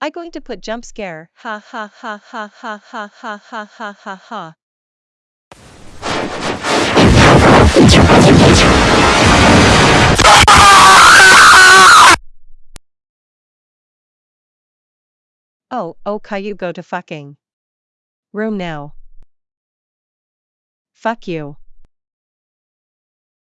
I going to put jump scare. Ha ha ha ha ha ha ha ha ha ha ha. Oh, oh, Caillou go to fucking room now. Fuck you.